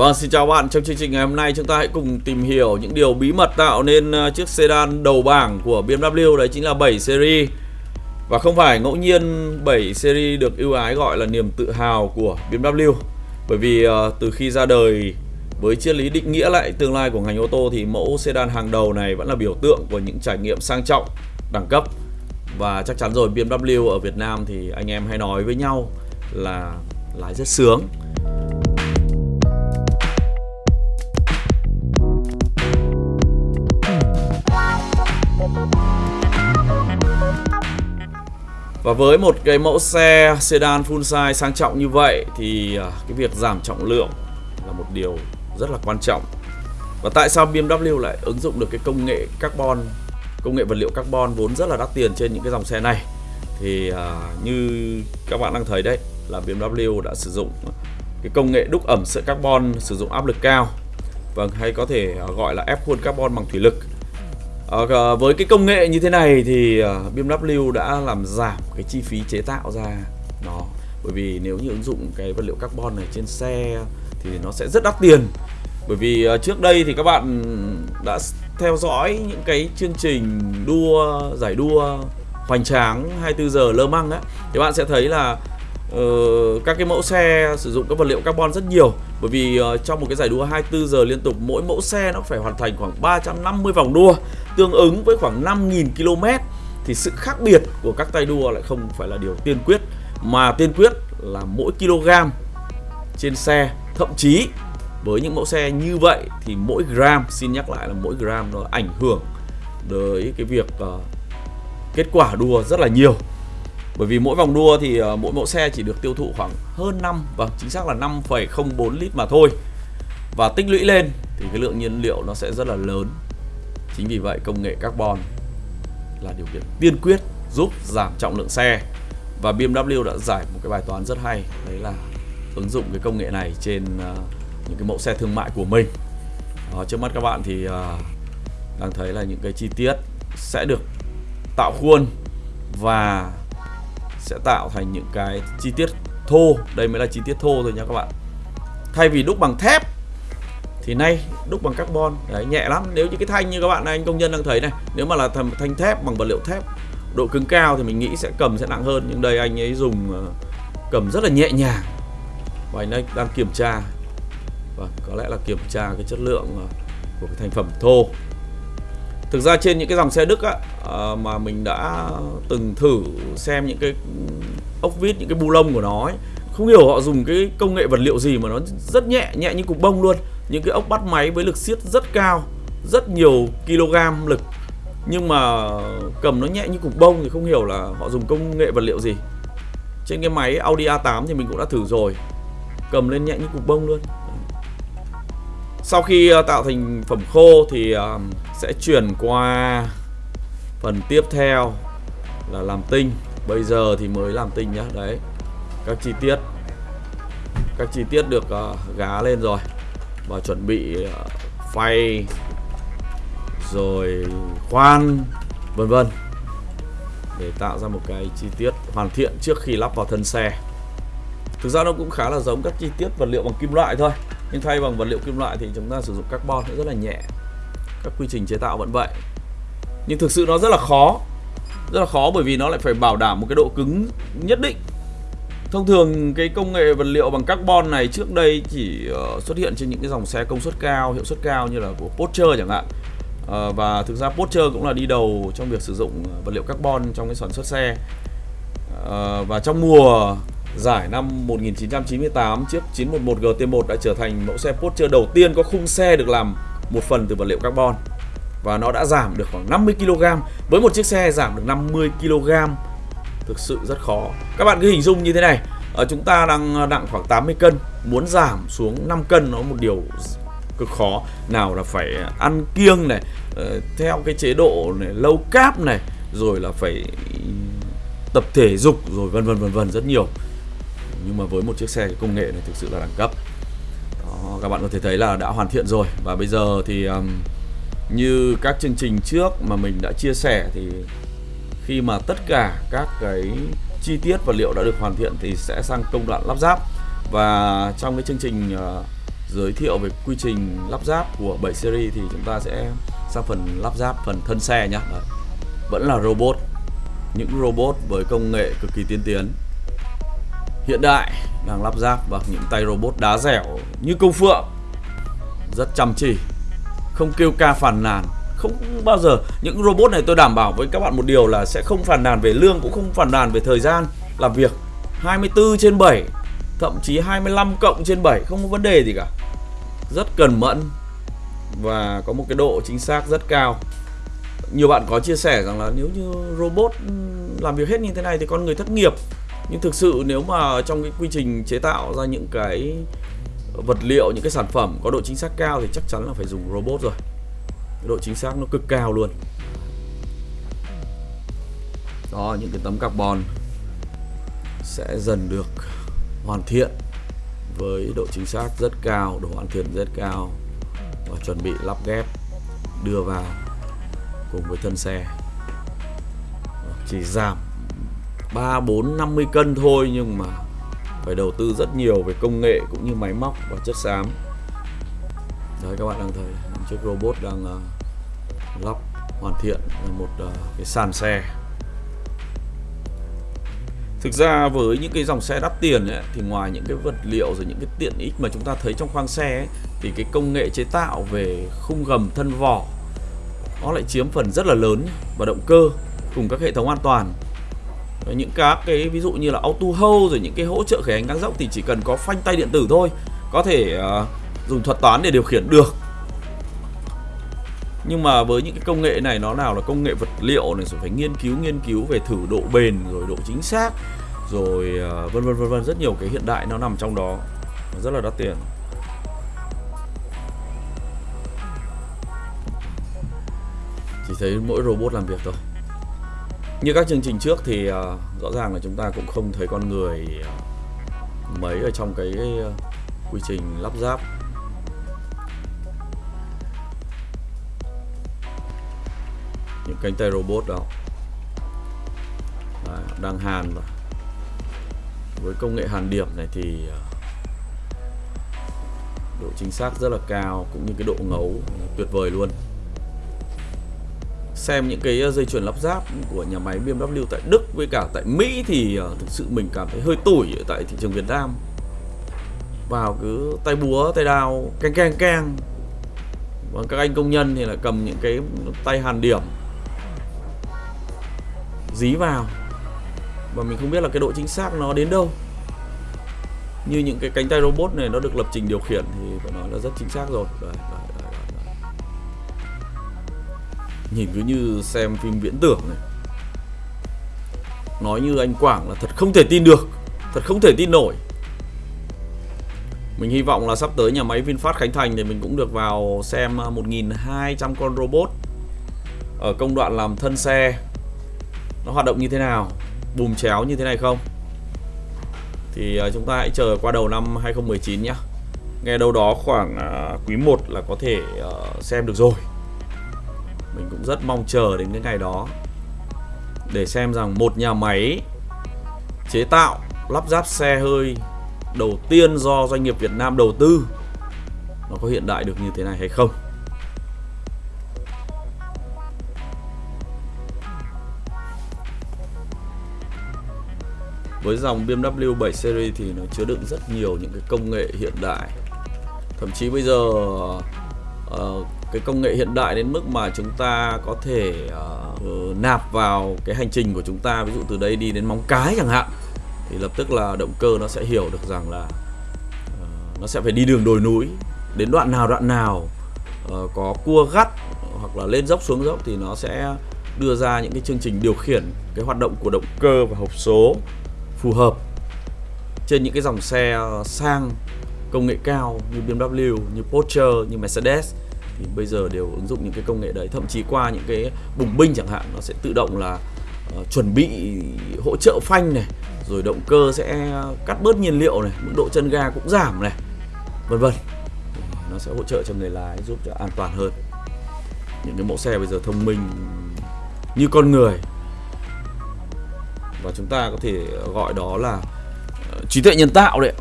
Vâng, xin chào bạn. Trong chương trình ngày hôm nay chúng ta hãy cùng tìm hiểu những điều bí mật tạo nên ờ, chiếc sedan đầu bảng của BMW đấy chính là 7 series. Và không phải ngẫu nhiên 7 series được ưu ái gọi là niềm tự hào của BMW. Bởi vì ờ, từ khi ra đời với triết lý định nghĩa lại tương lai của ngành ô tô thì mẫu sedan hàng đầu này vẫn là biểu tượng của những trải nghiệm sang trọng, đẳng cấp. Và chắc chắn rồi BMW ở Việt Nam thì anh em hay nói với nhau là lái rất sướng. Và với một cái mẫu xe sedan full size sang trọng như vậy thì à, cái việc giảm trọng lượng là một điều rất là quan trọng. Và tại sao BMW lại ứng dụng được cái công nghệ carbon, công nghệ vật liệu carbon vốn rất là đắt tiền trên những cái dòng xe này? Thì à, như các bạn đang thấy đấy là BMW đã sử dụng cái công nghệ đúc ẩm sợi carbon sử dụng áp lực cao. Vâng, hay có thể à, gọi là ép khuôn carbon bằng thủy lực À, với cái công nghệ như thế này thì ờ, uh, BMW đã làm giảm cái chi phí chế tạo ra nó. Bởi vì nếu như ứng dụng cái vật liệu carbon này trên xe thì nó sẽ rất đắt tiền. Bởi vì uh, trước đây thì các bạn đã theo dõi những cái chương trình đua giải đua hoành tráng 24 giờ lơ măng á thì bạn sẽ thấy là uh, các cái mẫu xe sử dụng các vật liệu carbon rất nhiều. Bởi vì uh, trong một cái giải đua 24 giờ liên tục mỗi mẫu xe nó phải hoàn thành khoảng 350 vòng đua tương ứng với khoảng 5.000 km thì sự khác biệt của các tay đua lại không phải là điều tiên quyết mà tiên quyết là mỗi kg trên xe. Thậm chí với những mẫu xe như vậy thì mỗi gram xin nhắc lại là mỗi gram nó ảnh hưởng tới cái việc uh, kết quả đua rất là nhiều bởi vì mỗi vòng đua thì ờ, mỗi mẫu xe chỉ được tiêu thụ khoảng hơn 5 và vâng, chính xác là 5,04 lít mà thôi. Và tích lũy lên thì cái lượng nhiên liệu nó sẽ rất là lớn. Chính vì vậy công nghệ carbon là điều kiện tiên quyết giúp giảm trọng lượng xe. Và BMW đã giải một cái bài toán rất hay đấy là ứng dụng cái công nghệ này trên ờ, những cái mẫu xe thương mại của mình. Đó, trước mắt các bạn thì ờ, đang thấy là những cái chi tiết sẽ được tạo khuôn và sẽ tạo thành những cái chi tiết thô. Đây mới là chi tiết thô thôi nha các bạn. Thay vì đúc bằng thép thì nay đúc bằng carbon. Đấy, nhẹ lắm. Nếu như cái thanh như các bạn, anh công nhân đang thấy này, nếu mà là thanh thép bằng vật liệu thép, độ cứng cao thì mình nghĩ sẽ cầm sẽ nặng hơn. Nhưng đây anh ấy dùng ờ, cầm rất là nhẹ nhàng. Và anh ấy đang kiểm tra. Và có lẽ là kiểm tra cái chất lượng ờ, của cái thành phẩm thô thực ra trên những cái dòng xe Đức á, ờ, mà mình đã từng thử xem những cái ốc vít những cái bu lông của nó ấy, không hiểu họ dùng cái công nghệ vật liệu gì mà nó rất nhẹ nhẹ như cục bông luôn. Những cái ốc bắt máy với lực siết rất cao rất nhiều kg lực. Nhưng mà cầm nó nhẹ như cục bông thì không hiểu là họ dùng công nghệ vật liệu gì. Trên cái máy Audi A8 thì mình cũng đã thử rồi. Cầm lên nhẹ như cục bông luôn sau khi ờ, tạo thành phẩm khô thì ờ, sẽ chuyển qua phần tiếp theo là làm tinh. Bây giờ thì mới làm tinh nhá, đấy. Các chi tiết, các chi tiết được ờ, gá lên rồi. Và chuẩn bị phay, rồi khoan, vân vân. Để tạo ra một cái chi tiết hoàn thiện trước khi lắp vào thân xe. Thực ra nó cũng khá là giống các chi tiết vật liệu bằng kim loại thôi nhưng thay bằng vật liệu kim loại thì chúng ta sử dụng carbon rất là nhẹ các quy trình chế tạo vẫn vậy nhưng thực sự nó rất là khó rất là khó bởi vì nó lại phải bảo đảm một cái độ cứng nhất định Thông thường cái công nghệ vật liệu bằng carbon này trước đây chỉ ờ, xuất hiện trên những cái dòng xe công suất cao, hiệu suất cao như là của Porsche chẳng hạn. Ờ, và thực ra Porsche cũng là đi đầu trong việc sử dụng vật liệu carbon trong cái sản xuất xe. Ờ, và trong mùa giải năm 1998 chiếc 911 GT1 đã trở thành mẫu xe Porsche đầu tiên có khung xe được làm một phần từ vật liệu carbon. Và nó đã giảm được khoảng 50 kg với một chiếc xe giảm được 50 kg thực sự rất khó. Các bạn cứ hình dung như thế này. Ở chúng ta đang ờ, nặng khoảng 80 cân, muốn giảm xuống 5 cân nó một điều cực khó. Nào là phải ăn kiêng này ờ, theo cái chế độ này lâu cáp này, rồi là phải tập thể dục, rồi vân vân vân vân rất nhiều nhưng mà với một chiếc xe công nghệ này thực sự là đẳng cấp. Đó, các bạn có thể thấy là đã hoàn thiện rồi. Và bây giờ thì um, như các chương trình trước mà mình đã chia sẻ thì khi mà tất cả các cái chi tiết vật liệu đã được hoàn thiện thì sẽ sang công đoạn lắp ráp. Và trong cái chương trình uh, giới thiệu về quy trình lắp ráp của 7 series thì chúng ta sẽ sang phần lắp ráp phần thân xe nhé vẫn là robot. Những robot với công nghệ cực kỳ tiên tiến hiện đại, đang lắp ráp bằng những tay robot đá dẻo như công phượng. Rất chăm chỉ, không kêu ca phàn nàn. Không bao giờ, những robot này tôi đảm bảo với các bạn một điều là sẽ không phàn nàn về lương, cũng không phàn nàn về thời gian làm việc. 24 trên 7 thậm chí 25 cộng trên 7 không có vấn đề gì cả. Rất cần mẫn và có một cái độ chính xác rất cao. Nhiều bạn có chia sẻ rằng là nếu như robot làm việc hết như thế này thì con người thất nghiệp nhưng thực sự nếu mà trong cái quy trình chế tạo ra những cái vật liệu, những cái sản phẩm có độ chính xác cao thì chắc chắn là phải dùng robot rồi. Độ chính xác nó cực cao luôn. Đó, những cái tấm carbon sẽ dần được hoàn thiện với độ chính xác rất cao, độ hoàn thiện rất cao và chuẩn bị lắp ghép, đưa vào cùng với thân xe. Chỉ giảm 3, 4, 50 cân thôi nhưng mà phải đầu tư rất nhiều về công nghệ cũng như máy móc và chất xám. Đấy các bạn đang thấy chiếc robot đang uh, lắp hoàn thiện một uh, cái sàn xe. Thực ra với những cái dòng xe đắt tiền ấy, thì ngoài những cái vật liệu rồi những cái tiện ích mà chúng ta thấy trong khoang xe ấy, thì cái công nghệ chế tạo về khung gầm thân vỏ nó lại chiếm phần rất là lớn và động cơ cùng các hệ thống an toàn những các cái ví dụ như là auto hold rồi những cái hỗ trợ khởi hành ngang dốc thì chỉ cần có phanh tay điện tử thôi. Có thể uh, dùng thuật toán để điều khiển được. Nhưng mà với những cái công nghệ này nó nào là công nghệ vật liệu này rồi phải nghiên cứu nghiên cứu về thử độ bền rồi độ chính xác rồi uh, vân vân vân vân rất nhiều cái hiện đại nó nằm trong đó. Nó rất là đắt tiền. Chỉ thấy mỗi robot làm việc thôi như các chương trình trước thì uh, rõ ràng là chúng ta cũng không thấy con người uh, mấy ở trong cái uh, quy trình lắp ráp. Những cánh tay robot đó. Đấy, đang hàn và với công nghệ hàn điểm này thì độ chính xác rất là cao cũng như cái độ ngấu tuyệt vời luôn xem những cái ờ, dây chuyền lắp ráp của nhà máy BMW tại Đức với cả tại Mỹ thì ờ, thực sự mình cảm thấy hơi tủi tại thị trường Việt Nam. Vào cứ tay búa tay đao keng keng keng. Và các anh công nhân thì là cầm những cái tay hàn điểm. Dí vào. Và mình không biết là cái độ chính xác nó đến đâu. Như những cái cánh tay robot này nó được lập trình điều khiển thì phải nói là rất chính xác rồi. Đấy, đấy. Nhìn cứ như xem phim viễn tưởng này. Nói như anh Quảng là thật không thể tin được, thật không thể tin nổi. Mình hy vọng là sắp tới nhà máy VinFast Khánh Thành thì mình cũng được vào xem à, 1.200 con robot ở công đoạn làm thân xe. Nó hoạt động như thế nào, bùm chéo như thế này không? Thì à, chúng ta hãy chờ qua đầu năm 2019 nhé nghe đâu đó khoảng à, quý 1 là có thể ờ, xem được rồi mình cũng rất mong chờ đến cái ngày đó. Để xem rằng một nhà máy chế tạo lắp ráp xe hơi đầu tiên do doanh nghiệp Việt Nam đầu tư nó có hiện đại được như thế này hay không? Với dòng BMW 7 Series thì nó chứa đựng rất nhiều những cái công nghệ hiện đại. Thậm chí bây giờ uh, cái công nghệ hiện đại đến mức mà chúng ta có thể uh, nạp vào cái hành trình của chúng ta ví dụ từ đây đi đến móng cái chẳng hạn thì lập tức là động cơ nó sẽ hiểu được rằng là uh, nó sẽ phải đi đường đồi núi đến đoạn nào đoạn nào uh, có cua gắt hoặc là lên dốc xuống dốc thì nó sẽ đưa ra những cái chương trình điều khiển cái hoạt động của động cơ và hộp số phù hợp trên những cái dòng xe sang công nghệ cao như BMW, như Porsche, như Mercedes thì bây giờ đều ứng dụng những cái công nghệ đấy. Thậm chí qua những cái bùng binh chẳng hạn nó sẽ tự động là uh, chuẩn bị hỗ trợ phanh này rồi động cơ sẽ cắt bớt nhiên liệu này mức độ chân ga cũng giảm này vân vân. Nó sẽ hỗ trợ cho người lái giúp cho an toàn hơn. Những cái mẫu xe bây giờ thông minh như con người. Và chúng ta có thể gọi đó là ờ, trí tuệ nhân tạo đấy.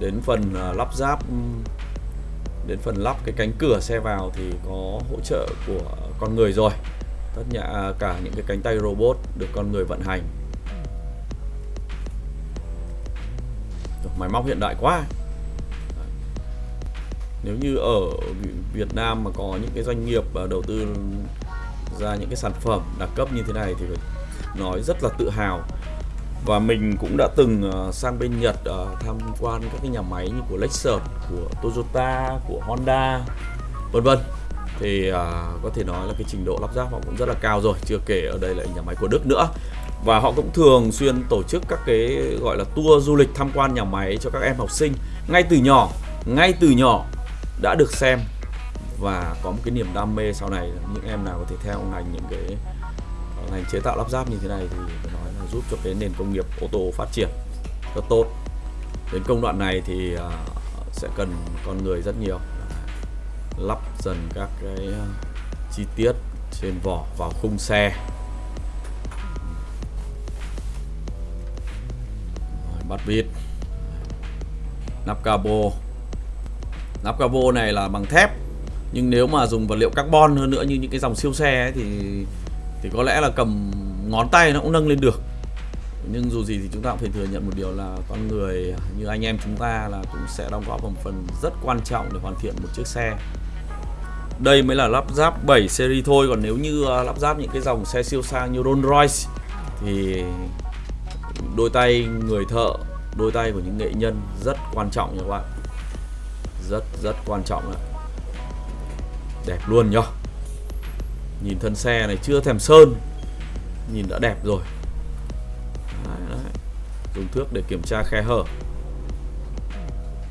Đến phần ờ, lắp ráp đến phần lắp cái cánh cửa xe vào thì có hỗ trợ của con người rồi. Tất cả à, cả những cái cánh tay robot được con người vận hành. Máy móc hiện đại quá. Nếu như ở Việt Nam mà có những cái doanh nghiệp à, đầu tư ra những cái sản phẩm đẳng cấp như thế này thì phải nói rất là tự hào và mình cũng đã từng ờ, sang bên Nhật ờ, tham quan các cái nhà máy như của Lexus, của Toyota, của Honda, vân vân. Thì à, có thể nói là cái trình độ lắp ráp họ cũng rất là cao rồi, chưa kể ở đây là nhà máy của Đức nữa. Và họ cũng thường xuyên tổ chức các cái gọi là tour du lịch tham quan nhà máy cho các em học sinh ngay từ nhỏ, ngay từ nhỏ đã được xem và có một cái niềm đam mê sau này những em nào có thể theo ngành những cái ờ, ngành chế tạo lắp ráp như thế này thì nó giúp cho cái nền công nghiệp ô tô phát triển rất tốt. Đến công đoạn này thì à, sẽ cần con người rất nhiều. Lắp dần các cái à, chi tiết trên vỏ vào khung xe. Bắt vít nắp cabo. Nắp cabo này là bằng thép nhưng nếu mà dùng vật liệu carbon hơn nữa như những cái dòng siêu xe ấy, thì thì có lẽ là cầm ngón tay nó cũng nâng lên được nhưng dù gì thì chúng ta cũng phải thừa nhận một điều là con người như anh em chúng ta là cũng sẽ đóng góp một phần rất quan trọng để hoàn thiện một chiếc xe. Đây mới là lắp ráp 7 series thôi còn nếu như ờ, lắp ráp những cái dòng xe siêu sang như Rolls Royce thì đôi tay người thợ đôi tay của những nghệ nhân rất quan trọng nha các bạn. Rất rất quan trọng ạ, đẹp luôn nhá nhìn thân xe này chưa thèm sơn nhìn đã đẹp rồi dùng thước để kiểm tra khe hở.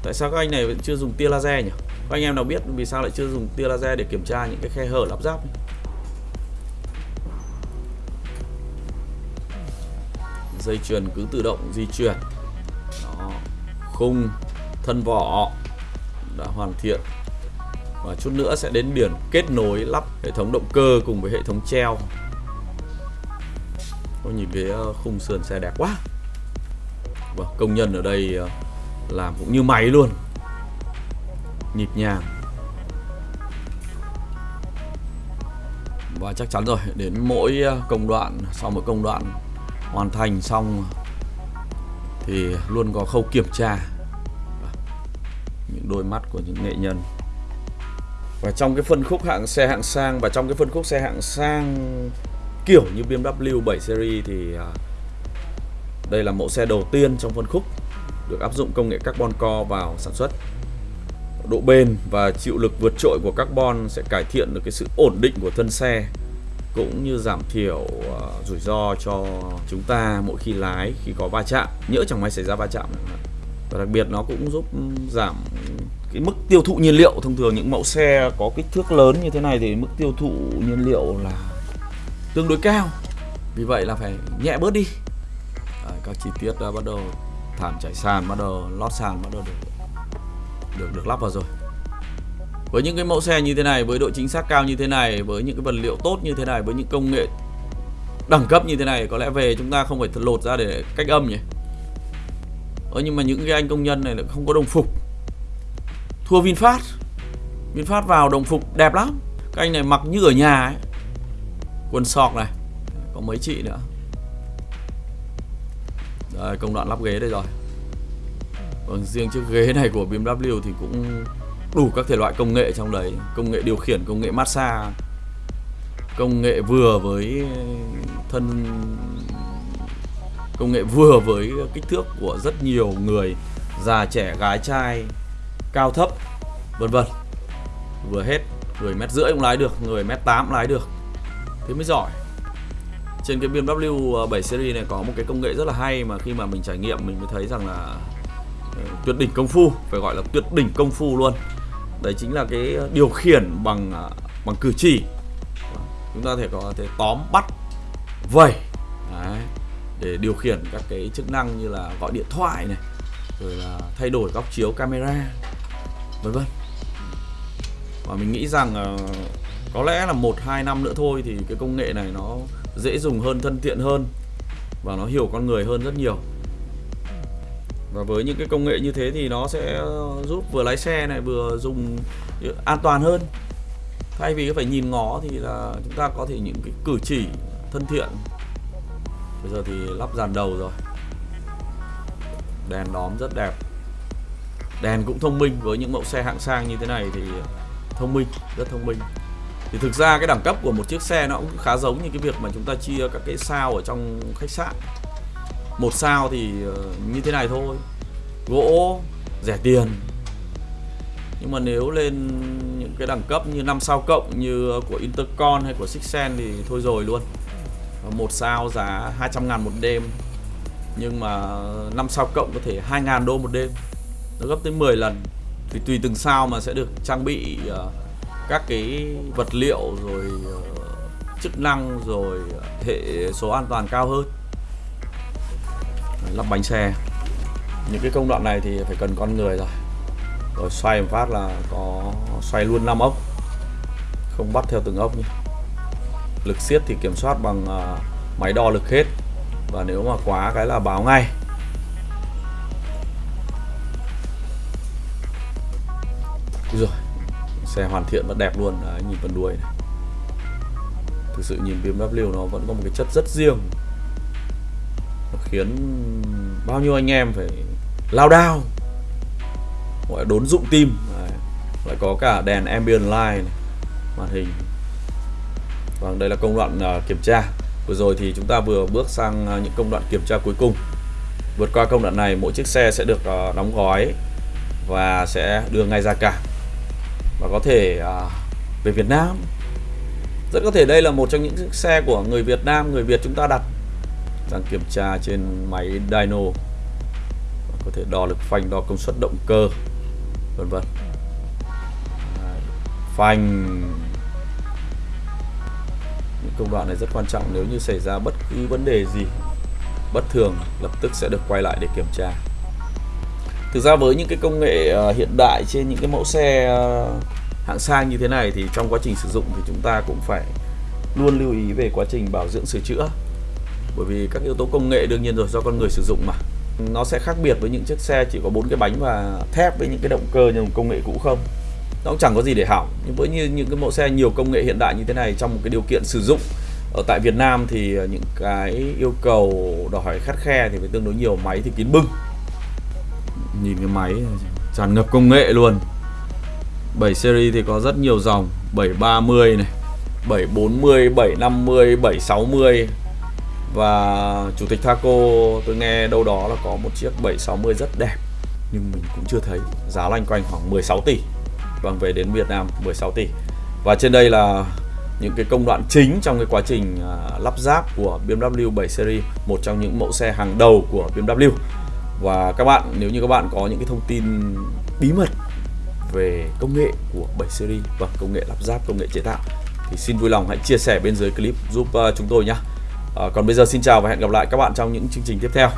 Tại sao các anh này vẫn chưa dùng tia laser nhỉ? Các anh em nào biết vì sao lại chưa dùng tia laser để kiểm tra những cái khe hở lắp ráp dây chuyền cứ tự động di chuyển. Đó. khung thân vỏ đã hoàn thiện. Và chút nữa sẽ đến biển kết nối lắp hệ thống động cơ cùng với hệ thống treo. Ôi, nhìn cái ờ, khung sườn xe đẹp quá vâng công nhân ở đây ờ, làm cũng như máy luôn. Nhịp nhàng. Và chắc chắn rồi, đến mỗi ờ, công đoạn, sau mỗi công đoạn hoàn thành xong thì luôn có khâu kiểm tra. Những đôi mắt của những nghệ nhân. Và trong cái phân khúc hạng xe hạng sang, và trong cái phân khúc xe hạng sang kiểu như BMW 7 Series thì ờ, đây là mẫu xe đầu tiên trong phân khúc được áp dụng công nghệ carbon core vào sản xuất. Độ bền và chịu lực vượt trội của carbon sẽ cải thiện được cái sự ổn định của thân xe cũng như giảm thiểu uh, rủi ro cho chúng ta mỗi khi lái khi có va chạm. Nhỡ chẳng may xảy ra va chạm và đặc biệt nó cũng giúp ừ, giảm cái mức tiêu thụ nhiên liệu. Thông thường những mẫu xe có kích thước lớn như thế này thì mức tiêu thụ nhiên liệu là tương đối cao. Vì vậy là phải nhẹ bớt đi các chi tiết đã bắt đầu thảm trải sàn bắt đầu lót sàn bắt đầu được được được lắp vào rồi. Với những cái mẫu xe như thế này với độ chính xác cao như thế này với những cái vật liệu tốt như thế này với những công nghệ đẳng cấp như thế này có lẽ về chúng ta không phải lột ra để cách âm nhỉ? Ờ, nhưng mà những cái anh công nhân này lại không có đồng phục. Thua VinFast. VinFast vào đồng phục đẹp lắm. Các anh này mặc như ở nhà ấy. Quần sọc này có mấy chị nữa. Đây, công đoạn lắp ghế đây rồi. Vâng, riêng chiếc ghế này của BMW thì cũng đủ các thể loại công nghệ trong đấy. Công nghệ điều khiển, công nghệ massage Công nghệ vừa với thân Công nghệ vừa với kích thước của rất nhiều người Già trẻ, gái trai cao thấp vân vân. Vừa hết người mét rưỡi cũng lái được người mét tám lái được. Thế mới giỏi trên cái BMW ờ, 7 series này có một cái công nghệ rất là hay mà khi mà mình trải nghiệm mình mới thấy rằng là ờ, tuyệt đỉnh công phu phải gọi là tuyệt đỉnh công phu luôn. Đấy chính là cái điều khiển bằng ờ, bằng cử chỉ. Chúng ta thể có thể tóm bắt vẩy đấy, để điều khiển các cái chức năng như là gọi điện thoại này rồi là thay đổi góc chiếu camera vân vân. Và mình nghĩ rằng có lẽ là một hai năm nữa thôi thì cái công nghệ này nó dễ dùng hơn, thân thiện hơn và nó hiểu con người hơn rất nhiều. Và với những cái công nghệ như thế thì nó sẽ giúp vừa lái xe này vừa dùng an toàn hơn. Thay vì phải nhìn ngó thì là chúng ta có thể những cái cử chỉ thân thiện. Bây giờ thì lắp dàn đầu rồi. Đèn đóm rất đẹp. Đèn cũng thông minh, với những mẫu xe hạng sang như thế này thì thông minh, rất thông minh thì thực ra cái đẳng cấp của một chiếc xe nó cũng khá giống như cái việc mà chúng ta chia các cái sao ở trong khách sạn. Một sao thì ờ, như thế này thôi. Gỗ rẻ tiền. Nhưng mà nếu lên những cái đẳng cấp như 5 sao cộng như của Intercon hay của Sixen thì thôi rồi luôn. Một sao giá 200 ngàn một đêm. Nhưng mà 5 sao cộng có thể 2 ngàn đô một đêm. Nó gấp tới 10 lần. Thì tùy từng sao mà sẽ được trang bị uh, các cái vật liệu rồi ờ, chức năng rồi, hệ số an toàn cao hơn. Lắp bánh xe. Những cái công đoạn này thì phải cần con người rồi. Rồi xoay một phát là có, xoay luôn 5 ốc. Không bắt theo từng ốc nhé. Lực siết thì kiểm soát bằng ờ, máy đo lực hết. Và nếu mà quá cái là báo ngay. Rồi xe hoàn thiện và đẹp luôn. Đấy, nhìn phần đuôi này. Thực sự nhìn BMW nó vẫn có một cái chất rất riêng. Nó khiến bao nhiêu anh em phải lao đao. Gọi đốn dụng tim. Đấy. lại có cả đèn ambient light này, màn hình. Vâng đây là công đoạn uh, kiểm tra. Vừa rồi thì chúng ta vừa bước sang uh, những công đoạn kiểm tra cuối cùng. Vượt qua công đoạn này mỗi chiếc xe sẽ được uh, đóng gói và sẽ đưa ngay ra cảng và có thể à, về Việt Nam. Rất có thể đây là một trong những chiếc xe của người Việt Nam người Việt chúng ta đặt đang kiểm tra trên máy dyno. Có thể đo lực phanh đo công suất động cơ vân vân. Phanh. Những công đoạn này rất quan trọng nếu như xảy ra bất cứ vấn đề gì bất thường lập tức sẽ được quay lại để kiểm tra. Thực ra với những cái công nghệ à, hiện đại trên những cái mẫu xe à, hạng sang như thế này thì trong quá trình sử dụng thì chúng ta cũng phải luôn lưu ý về quá trình bảo dưỡng sửa chữa. Bởi vì các yếu tố công nghệ đương nhiên rồi, do con người sử dụng mà. Nó sẽ khác biệt với những chiếc xe chỉ có bốn cái bánh và thép với những cái động cơ như công nghệ cũ không. Nó cũng chẳng có gì để hỏng. Nhưng với như những cái mẫu xe nhiều công nghệ hiện đại như thế này trong một cái điều kiện sử dụng, ở tại Việt Nam thì à, những cái yêu cầu đòi hỏi khắt khe thì phải tương đối nhiều. Máy thì kín bưng. Nhìn cái máy tràn ngập công nghệ luôn. 7 series thì có rất nhiều dòng. 730 này 740, 750, 760 và Chủ tịch Thaco tôi nghe đâu đó là có một chiếc 760 rất đẹp. Nhưng mình cũng chưa thấy. Giá loanh quanh khoảng 16 tỷ. Vâng về đến Việt Nam 16 tỷ. Và trên đây là những cái công đoạn chính trong cái quá trình à, lắp ráp của BMW 7 Series Một trong những mẫu xe hàng đầu của BMW Và các bạn nếu như các bạn có những cái thông tin bí mật về công nghệ của 7 Series và công nghệ lắp ráp, công nghệ chế tạo thì xin vui lòng hãy chia sẻ bên dưới clip giúp ờ, chúng tôi nhé. À, ờ, còn bây giờ xin chào và hẹn gặp lại các bạn trong những chương trình tiếp theo.